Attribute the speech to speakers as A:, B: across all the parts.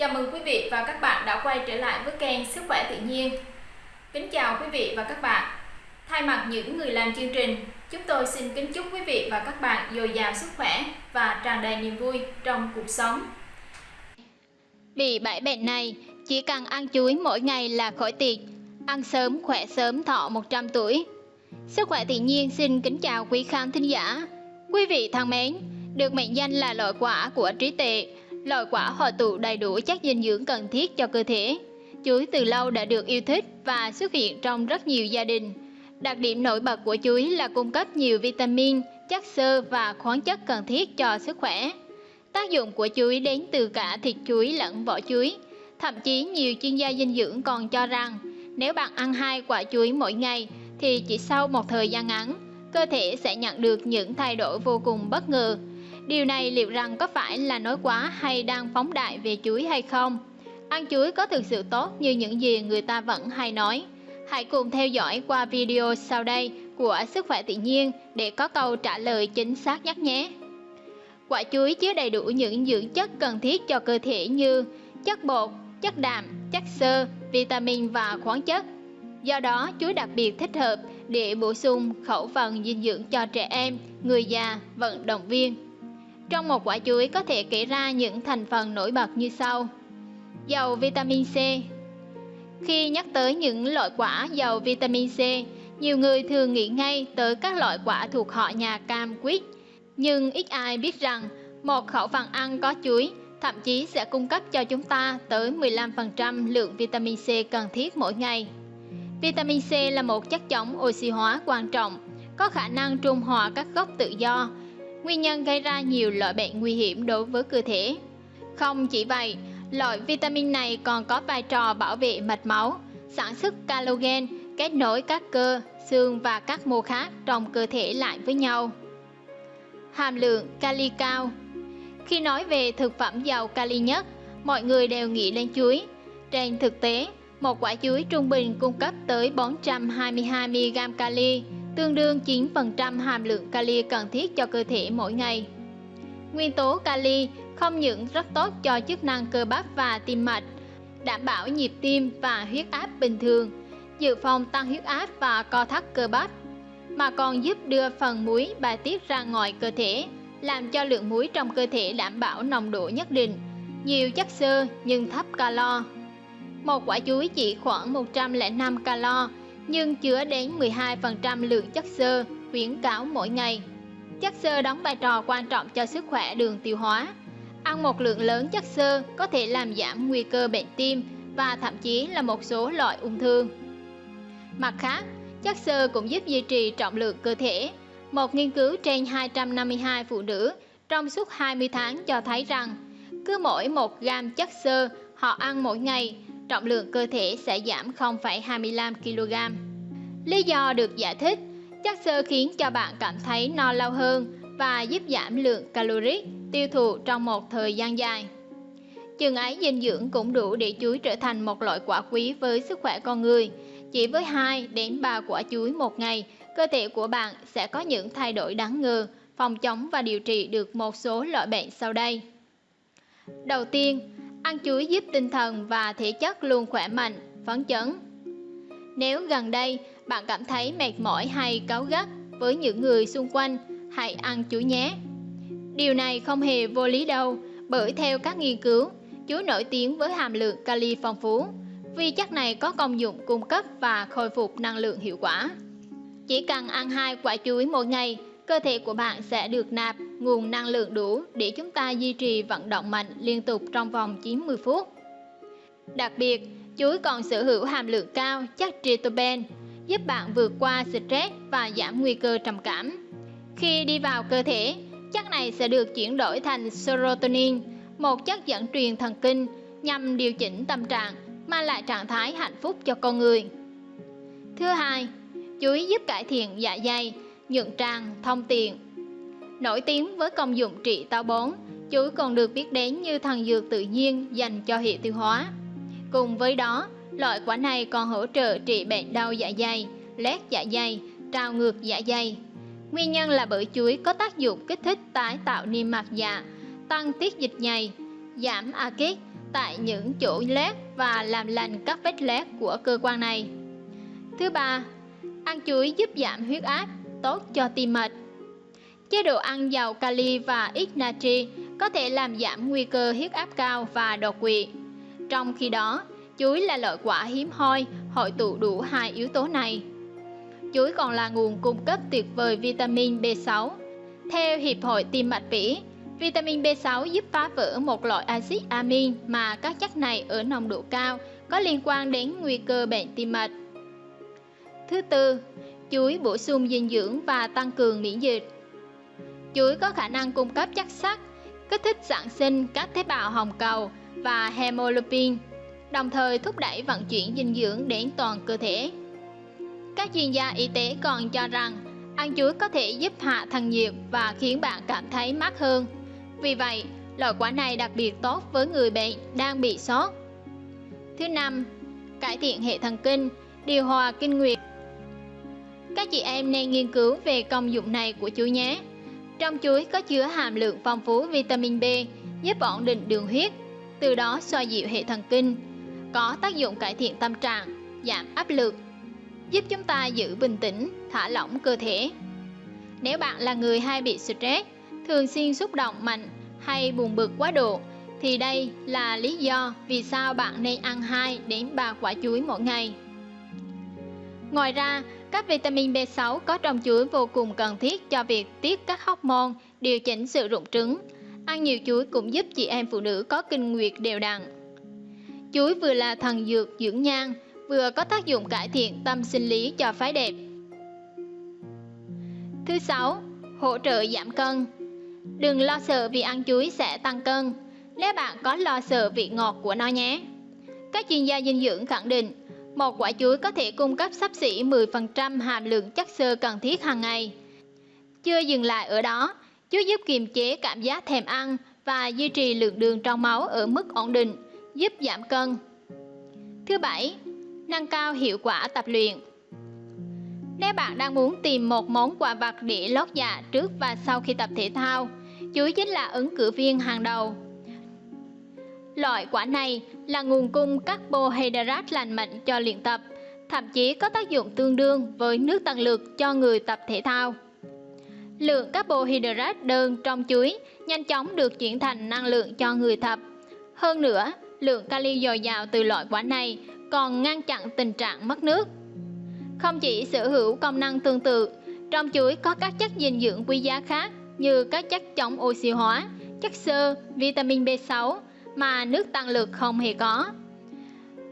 A: Chào mừng quý vị và các bạn đã quay trở lại với kênh Sức khỏe tự nhiên. Kính chào quý vị và các bạn. Thay mặt những người làm chương trình, chúng tôi xin kính chúc quý vị và các bạn dồi dào sức khỏe và tràn đầy niềm vui trong cuộc sống.
B: Bị bãi bệnh này, chỉ cần ăn chuối mỗi ngày là khỏi tiệt. Ăn sớm khỏe sớm thọ 100 tuổi. Sức khỏe tự nhiên xin kính chào quý khán thính giả. Quý vị thân mến, được mệnh danh là loại quả của trí tuệ, loại quả hội tụ đầy đủ chất dinh dưỡng cần thiết cho cơ thể. Chuối từ lâu đã được yêu thích và xuất hiện trong rất nhiều gia đình. Đặc điểm nổi bật của chuối là cung cấp nhiều vitamin, chất xơ và khoáng chất cần thiết cho sức khỏe. Tác dụng của chuối đến từ cả thịt chuối lẫn vỏ chuối. Thậm chí nhiều chuyên gia dinh dưỡng còn cho rằng nếu bạn ăn hai quả chuối mỗi ngày thì chỉ sau một thời gian ngắn, cơ thể sẽ nhận được những thay đổi vô cùng bất ngờ. Điều này liệu rằng có phải là nói quá hay đang phóng đại về chuối hay không? Ăn chuối có thực sự tốt như những gì người ta vẫn hay nói? Hãy cùng theo dõi qua video sau đây của Sức khỏe tự nhiên để có câu trả lời chính xác nhất nhé. Quả chuối chứa đầy đủ những dưỡng chất cần thiết cho cơ thể như chất bột, chất đạm, chất xơ, vitamin và khoáng chất. Do đó, chuối đặc biệt thích hợp để bổ sung khẩu phần dinh dưỡng cho trẻ em, người già, vận động viên. Trong một quả chuối có thể kể ra những thành phần nổi bật như sau. dầu vitamin C Khi nhắc tới những loại quả giàu vitamin C, nhiều người thường nghĩ ngay tới các loại quả thuộc họ nhà cam quýt. Nhưng ít ai biết rằng một khẩu phần ăn có chuối thậm chí sẽ cung cấp cho chúng ta tới 15% lượng vitamin C cần thiết mỗi ngày. Vitamin C là một chất chống oxy hóa quan trọng, có khả năng trung hòa các gốc tự do, nguyên nhân gây ra nhiều loại bệnh nguy hiểm đối với cơ thể. Không chỉ vậy, loại vitamin này còn có vai trò bảo vệ mạch máu, sản xuất collagen, kết nối các cơ, xương và các mô khác trong cơ thể lại với nhau. Hàm lượng kali cao Khi nói về thực phẩm giàu kali nhất, mọi người đều nghĩ đến chuối. Trên thực tế, một quả chuối trung bình cung cấp tới 422mg kali, tương đương 9% hàm lượng kali cần thiết cho cơ thể mỗi ngày. Nguyên tố kali không những rất tốt cho chức năng cơ bắp và tim mạch, đảm bảo nhịp tim và huyết áp bình thường, dự phòng tăng huyết áp và co thắt cơ bắp, mà còn giúp đưa phần muối bài tiết ra ngoài cơ thể, làm cho lượng muối trong cơ thể đảm bảo nồng độ nhất định, nhiều chất xơ nhưng thấp calo. Một quả chuối chỉ khoảng 105 calo, nhưng chứa đến 12% lượng chất xơ khuyến cáo mỗi ngày. Chất xơ đóng vai trò quan trọng cho sức khỏe đường tiêu hóa. Ăn một lượng lớn chất xơ có thể làm giảm nguy cơ bệnh tim và thậm chí là một số loại ung thư. Mặt khác, chất xơ cũng giúp duy trì trọng lượng cơ thể. Một nghiên cứu trên 252 phụ nữ trong suốt 20 tháng cho thấy rằng cứ mỗi 1 gam chất xơ họ ăn mỗi ngày trọng lượng cơ thể sẽ giảm 0,25 kg. Lý do được giải thích, chất xơ khiến cho bạn cảm thấy no lâu hơn và giúp giảm lượng caloric tiêu thụ trong một thời gian dài. Chừng ấy dinh dưỡng cũng đủ để chuối trở thành một loại quả quý với sức khỏe con người. Chỉ với 2 đến 3 quả chuối một ngày, cơ thể của bạn sẽ có những thay đổi đáng ngờ, phòng chống và điều trị được một số loại bệnh sau đây. Đầu tiên, Ăn chuối giúp tinh thần và thể chất luôn khỏe mạnh, phấn chấn. Nếu gần đây bạn cảm thấy mệt mỏi hay cáu gắt với những người xung quanh, hãy ăn chuối nhé. Điều này không hề vô lý đâu, bởi theo các nghiên cứu, chuối nổi tiếng với hàm lượng kali phong phú, vì chất này có công dụng cung cấp và khôi phục năng lượng hiệu quả. Chỉ cần ăn hai quả chuối mỗi ngày cơ thể của bạn sẽ được nạp nguồn năng lượng đủ để chúng ta duy trì vận động mạnh liên tục trong vòng 90 phút. Đặc biệt, chuối còn sở hữu hàm lượng cao chất tryptophan, giúp bạn vượt qua stress và giảm nguy cơ trầm cảm. Khi đi vào cơ thể, chất này sẽ được chuyển đổi thành serotonin, một chất dẫn truyền thần kinh nhằm điều chỉnh tâm trạng, mang lại trạng thái hạnh phúc cho con người. Thứ hai, chuối giúp cải thiện dạ dày, nhuận tràng, thông tiện. Nổi tiếng với công dụng trị táo bón, chuối còn được biết đến như thần dược tự nhiên dành cho hệ tiêu hóa. Cùng với đó, loại quả này còn hỗ trợ trị bệnh đau dạ dày, lét dạ dày, trào ngược dạ dày. Nguyên nhân là bởi chuối có tác dụng kích thích tái tạo niêm mạc dạ, tăng tiết dịch nhầy, giảm axit tại những chỗ lét và làm lành các vết lét của cơ quan này. Thứ ba, ăn chuối giúp giảm huyết áp, tốt cho tim mạch. Chế độ ăn giàu kali và ít natri có thể làm giảm nguy cơ huyết áp cao và đột quỵ. Trong khi đó, chuối là loại quả hiếm hoi hội tụ đủ hai yếu tố này. Chuối còn là nguồn cung cấp tuyệt vời vitamin B6. Theo Hiệp hội Tim mạch mỹ, vitamin B6 giúp phá vỡ một loại axit amin mà các chất này ở nồng độ cao có liên quan đến nguy cơ bệnh tim mạch. Thứ tư, chuối bổ sung dinh dưỡng và tăng cường miễn dịch. Chuối có khả năng cung cấp chất sắt, kích thích sản sinh các tế bào hồng cầu và hemoglobin, đồng thời thúc đẩy vận chuyển dinh dưỡng đến toàn cơ thể. Các chuyên gia y tế còn cho rằng ăn chuối có thể giúp hạ thân nhiệt và khiến bạn cảm thấy mát hơn. Vì vậy, loại quả này đặc biệt tốt với người bệnh đang bị sốt. Thứ năm, cải thiện hệ thần kinh, điều hòa kinh nguyệt. Các chị em nên nghiên cứu về công dụng này của chuối nhé. Trong chuối có chứa hàm lượng phong phú vitamin B, giúp ổn định đường huyết, từ đó xoa dịu hệ thần kinh, có tác dụng cải thiện tâm trạng, giảm áp lực, giúp chúng ta giữ bình tĩnh, thả lỏng cơ thể. Nếu bạn là người hay bị stress, thường xuyên xúc động mạnh hay buồn bực quá độ, thì đây là lý do vì sao bạn nên ăn 2 đến 3 quả chuối mỗi ngày. Ngoài ra, các vitamin B6 có trong chuối vô cùng cần thiết cho việc tiết các hormone, điều chỉnh sự rụng trứng. Ăn nhiều chuối cũng giúp chị em phụ nữ có kinh nguyệt đều đặn. Chuối vừa là thần dược dưỡng nhan, vừa có tác dụng cải thiện tâm sinh lý cho phái đẹp. Thứ sáu, hỗ trợ giảm cân. Đừng lo sợ vì ăn chuối sẽ tăng cân, nếu bạn có lo sợ vị ngọt của nó nhé. Các chuyên gia dinh dưỡng khẳng định, một quả chuối có thể cung cấp sắp xỉ 10% hàm lượng chất xơ cần thiết hàng ngày. Chưa dừng lại ở đó, chuối giúp kiềm chế cảm giác thèm ăn và duy trì lượng đường trong máu ở mức ổn định, giúp giảm cân. Thứ bảy, nâng cao hiệu quả tập luyện. Nếu bạn đang muốn tìm một món quà vặt để lót dạ trước và sau khi tập thể thao, chuối chính là ứng cử viên hàng đầu. Loại quả này là nguồn cung carbohydrate lành mạnh cho luyện tập, thậm chí có tác dụng tương đương với nước tăng lực cho người tập thể thao. Lượng carbohydrate đơn trong chuối nhanh chóng được chuyển thành năng lượng cho người tập. Hơn nữa, lượng kali dồi dào từ loại quả này còn ngăn chặn tình trạng mất nước. Không chỉ sở hữu công năng tương tự, trong chuối có các chất dinh dưỡng quý giá khác như các chất chống oxy hóa, chất xơ, vitamin B6 mà nước tăng lực không hề có.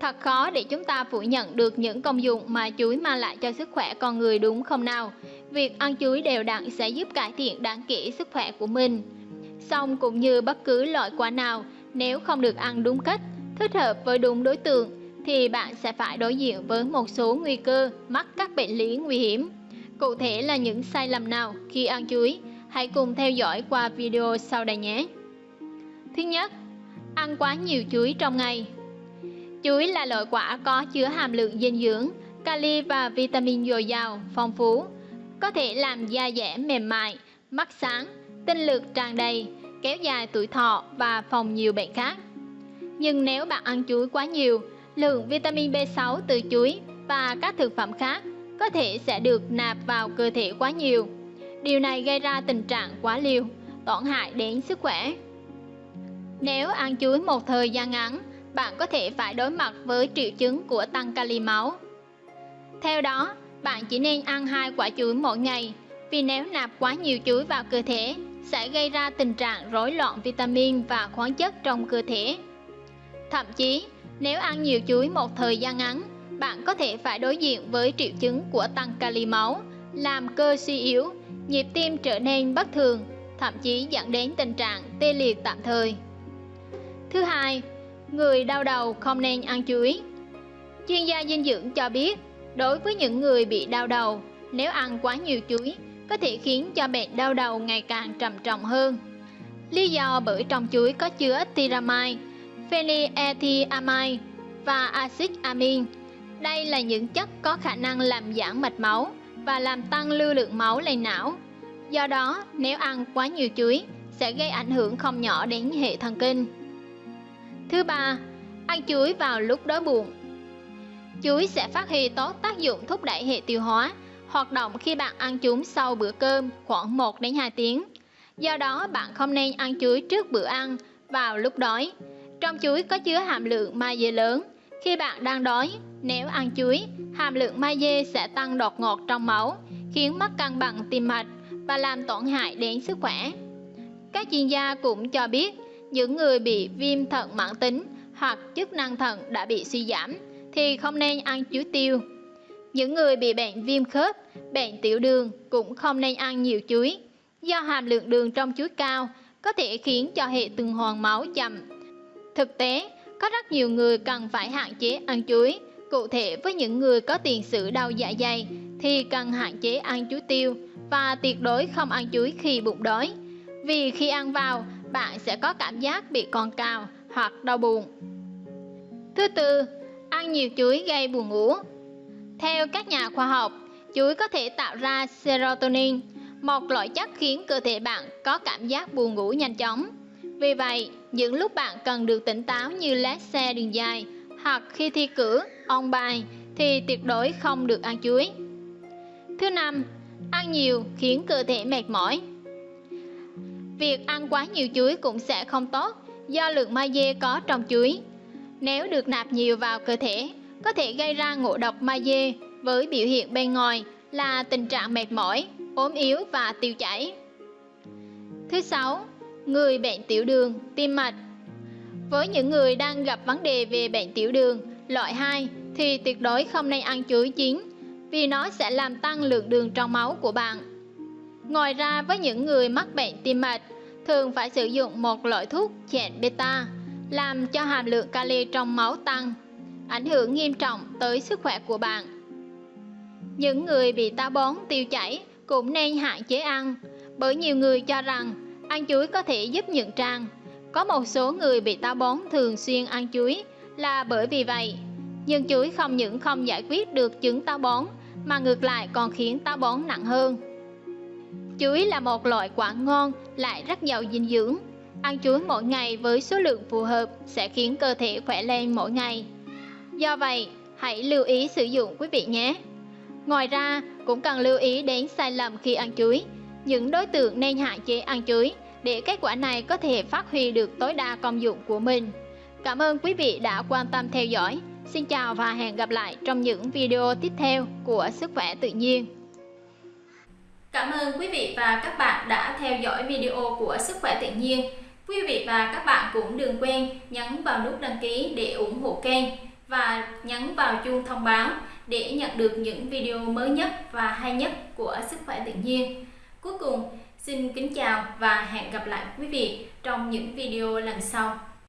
B: Thật khó để chúng ta phủ nhận được những công dụng mà chuối mang lại cho sức khỏe con người đúng không nào? Việc ăn chuối đều đặn sẽ giúp cải thiện đáng kể sức khỏe của mình. Song cũng như bất cứ loại quả nào, nếu không được ăn đúng cách, thích hợp với đúng đối tượng, thì bạn sẽ phải đối diện với một số nguy cơ mắc các bệnh lý nguy hiểm. Cụ thể là những sai lầm nào khi ăn chuối? Hãy cùng theo dõi qua video sau đây nhé. Thứ nhất, ăn quá nhiều chuối trong ngày. Chuối là loại quả có chứa hàm lượng dinh dưỡng, kali và vitamin dồi dào, phong phú, có thể làm da dẻ mềm mại, mắt sáng, tinh lực tràn đầy, kéo dài tuổi thọ và phòng nhiều bệnh khác. Nhưng nếu bạn ăn chuối quá nhiều, lượng vitamin B6 từ chuối và các thực phẩm khác có thể sẽ được nạp vào cơ thể quá nhiều. Điều này gây ra tình trạng quá liều, tổn hại đến sức khỏe. Nếu ăn chuối một thời gian ngắn, bạn có thể phải đối mặt với triệu chứng của tăng kali máu. Theo đó, bạn chỉ nên ăn hai quả chuối mỗi ngày, vì nếu nạp quá nhiều chuối vào cơ thể sẽ gây ra tình trạng rối loạn vitamin và khoáng chất trong cơ thể. Thậm chí, nếu ăn nhiều chuối một thời gian ngắn, bạn có thể phải đối diện với triệu chứng của tăng kali máu, làm cơ suy yếu, nhịp tim trở nên bất thường, thậm chí dẫn đến tình trạng tê liệt tạm thời. Thứ hai, người đau đầu không nên ăn chuối. Chuyên gia dinh dưỡng cho biết, đối với những người bị đau đầu, nếu ăn quá nhiều chuối có thể khiến cho bệnh đau đầu ngày càng trầm trọng hơn. Lý do bởi trong chuối có chứa tyramine phenylethylamine và axit amin. Đây là những chất có khả năng làm giãn mạch máu và làm tăng lưu lượng máu lên não. Do đó, nếu ăn quá nhiều chuối sẽ gây ảnh hưởng không nhỏ đến hệ thần kinh. Thứ ba, ăn chuối vào lúc đói bụng. Chuối sẽ phát huy tốt tác dụng thúc đẩy hệ tiêu hóa, hoạt động khi bạn ăn chúng sau bữa cơm khoảng 1 đến 2 tiếng. Do đó, bạn không nên ăn chuối trước bữa ăn vào lúc đói. Trong chuối có chứa hàm lượng magie lớn. Khi bạn đang đói, nếu ăn chuối, hàm lượng magie sẽ tăng đột ngột trong máu, khiến mất cân bằng tim mạch và làm tổn hại đến sức khỏe. Các chuyên gia cũng cho biết, những người bị viêm thận mãn tính hoặc chức năng thận đã bị suy giảm thì không nên ăn chuối tiêu. Những người bị bệnh viêm khớp, bệnh tiểu đường cũng không nên ăn nhiều chuối, do hàm lượng đường trong chuối cao có thể khiến cho hệ tuần hoàn máu chậm. Thực tế, có rất nhiều người cần phải hạn chế ăn chuối. Cụ thể với những người có tiền sử đau dạ dày thì cần hạn chế ăn chuối tiêu và tuyệt đối không ăn chuối khi bụng đói. Vì khi ăn vào, bạn sẽ có cảm giác bị còn cào hoặc đau bụng. Thứ tư, ăn nhiều chuối gây buồn ngủ. Theo các nhà khoa học, chuối có thể tạo ra serotonin, một loại chất khiến cơ thể bạn có cảm giác buồn ngủ nhanh chóng. Vì vậy, những lúc bạn cần được tỉnh táo như lái xe đường dài hoặc khi thi cử, ôn bài thì tuyệt đối không được ăn chuối. Thứ năm, ăn nhiều khiến cơ thể mệt mỏi. Việc ăn quá nhiều chuối cũng sẽ không tốt do lượng magie có trong chuối. Nếu được nạp nhiều vào cơ thể, có thể gây ra ngộ độc magie với biểu hiện bên ngoài là tình trạng mệt mỏi, ốm yếu và tiêu chảy. Thứ sáu, người bệnh tiểu đường, tim mạch. Với những người đang gặp vấn đề về bệnh tiểu đường loại 2 thì tuyệt đối không nên ăn chuối chín vì nó sẽ làm tăng lượng đường trong máu của bạn. Ngoài ra với những người mắc bệnh tim mạch, thường phải sử dụng một loại thuốc chẹn beta làm cho hàm lượng kali trong máu tăng, ảnh hưởng nghiêm trọng tới sức khỏe của bạn. Những người bị táo bón tiêu chảy cũng nên hạn chế ăn, bởi nhiều người cho rằng ăn chuối có thể giúp nhuận tràng. Có một số người bị táo bón thường xuyên ăn chuối là bởi vì vậy. Nhưng chuối không những không giải quyết được chứng táo bón mà ngược lại còn khiến táo bón nặng hơn. Chuối là một loại quả ngon lại rất giàu dinh dưỡng. Ăn chuối mỗi ngày với số lượng phù hợp sẽ khiến cơ thể khỏe lên mỗi ngày. Do vậy, hãy lưu ý sử dụng quý vị nhé. Ngoài ra, cũng cần lưu ý đến sai lầm khi ăn chuối. Những đối tượng nên hạn chế ăn chuối để kết quả này có thể phát huy được tối đa công dụng của mình. Cảm ơn quý vị đã quan tâm theo dõi. Xin chào và hẹn gặp lại trong những video tiếp theo của Sức khỏe tự nhiên.
A: Cảm ơn quý vị và các bạn đã theo dõi video của Sức khỏe tự nhiên. Quý vị và các bạn cũng đừng quên nhấn vào nút đăng ký để ủng hộ kênh và nhấn vào chuông thông báo để nhận được những video mới nhất và hay nhất của Sức khỏe tự nhiên. Cuối cùng, xin kính chào và hẹn gặp lại quý vị trong những video lần sau.